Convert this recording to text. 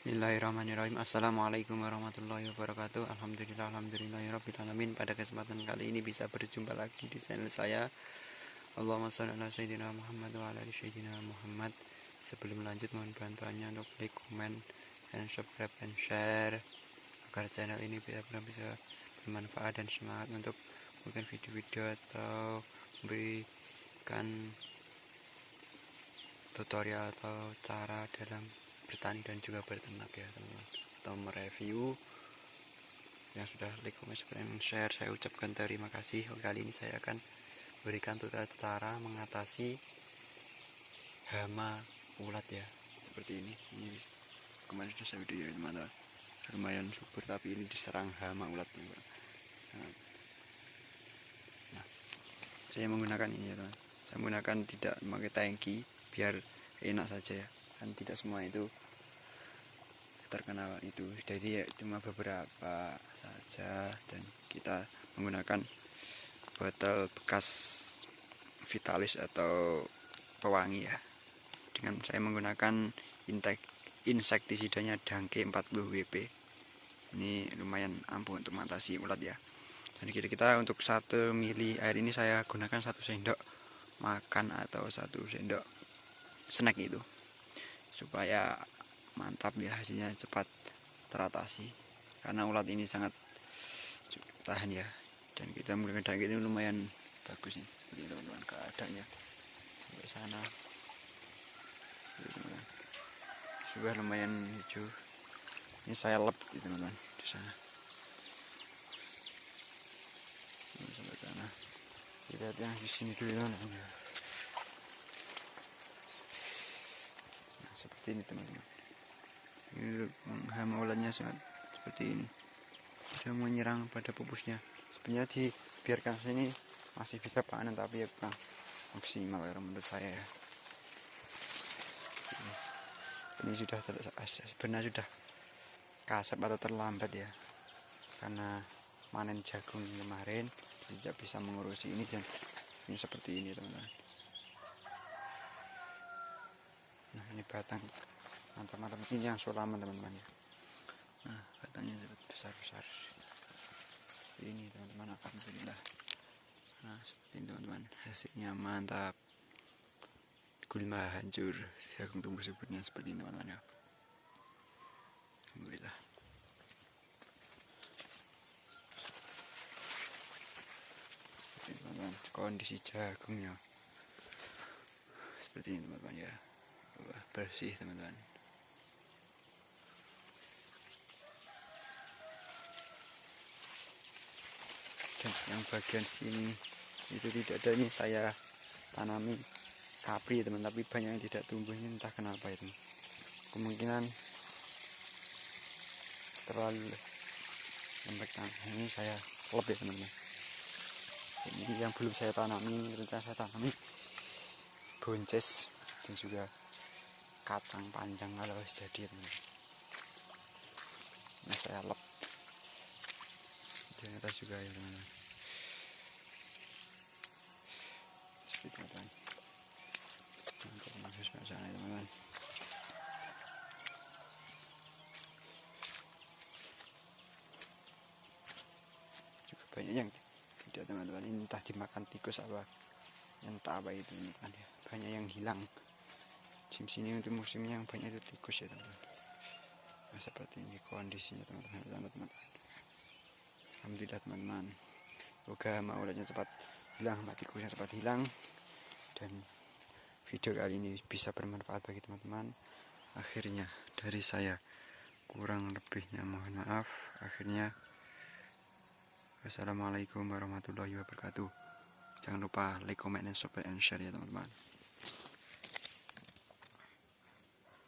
Bismillahirrahmanirrahim. Assalamualaikum warahmatullahi wabarakatuh. Alhamdulillah Alhamdulillahirrahmanirrahim Pada kesempatan kali ini bisa berjumpa lagi di channel saya. Allahumma salli ala Sayyidina Muhammad wa ala Sayyidina Muhammad. Sebelum lanjut mohon bantuannya untuk like, comment, dan subscribe dan share. Agar channel ini benar-benar bisa bermanfaat dan semangat untuk mungkin video-video atau memberikan tutorial atau cara dalam bertani dan juga berternak ya teman-teman. Atau mereview. Yang sudah like, comment, dan share. Saya ucapkan terima kasih. Kali ini saya akan berikan tutorial cara mengatasi hama ulat ya. Seperti ini. Ini kemarin sudah saya video ya teman-teman lumayan subur tapi ini diserang hama ulat nah saya menggunakan ini ya teman saya menggunakan tidak memakai tangki biar enak saja ya kan tidak semua itu terkenal itu. Jadi ya cuma beberapa saja dan kita menggunakan botol bekas vitalis atau pewangi ya. Dengan saya menggunakan intek insektisidanya dangke 40 WP ini lumayan ampuh untuk mengatasi ulat ya. Jadi kita, kita untuk satu mili air ini saya gunakan satu sendok makan atau satu sendok snack itu supaya mantap ya hasilnya cepat teratasi. Karena ulat ini sangat tahan ya. Dan kita menggunakan daging ini lumayan bagus nih. Seperti teman-teman keadaannya sampai sana. Sudah lumayan hijau. Ini saya lep gitu teman-teman di sana. Ini sampai sana. Kita lihat yang di sini dulu teman-teman ini teman-teman. Ini hama ulatnya sangat seperti ini. Sudah menyerang pada pupusnya. Sebenarnya dibiarkan sini masih bisa panen tapi ya kurang maksimal ya menurut saya ya. Ini sudah sebenarnya sudah kasap atau terlambat ya. Karena manen jagung kemarin tidak bisa mengurusi ini dan ini seperti ini teman-teman nah ini batang. Mantap-mantap. Ini yang sulaman teman-teman. Ya nah batangnya besar-besar. Ini teman-teman alhamdulillah nah seperti ini teman-teman. Hasilnya mantap. Gulma hancur. Jagung tumbuh suburnya seperti ini teman-teman ya. Alhamdulillah. Teman-teman. Kondisi jagungnya. Seperti ini teman-teman ya bersih teman-teman. Dan yang bagian sini itu tidak ada ini saya tanami kapri teman tapi banyak yang tidak tumbuh ini entah kenapa itu. Kemungkinan terlalu lembek tanah. Ini saya lebih teman-teman. Ini yang belum saya tanami rencana saya tanami bonces dan juga kacang panjang kalau jadi teman nah saya lep. Di atas juga ya teman-teman. Juga banyak yang tidak teman-teman. Ini entah dimakan tikus apa yang tak apa itu kan ya banyak yang hilang musim sini untuk musim yang banyak itu tikus ya teman-teman. Nah, seperti ini kondisinya teman-teman. Teman-teman. Alhamdulillah teman-teman. Semoga maulatnya cepat hilang tikusnya cepat hilang. Dan video kali ini bisa bermanfaat bagi teman-teman. Akhirnya dari saya kurang lebihnya mohon maaf. Akhirnya Wassalamualaikum warahmatullahi wabarakatuh. Jangan lupa like, comment, dan subscribe, and share ya teman-teman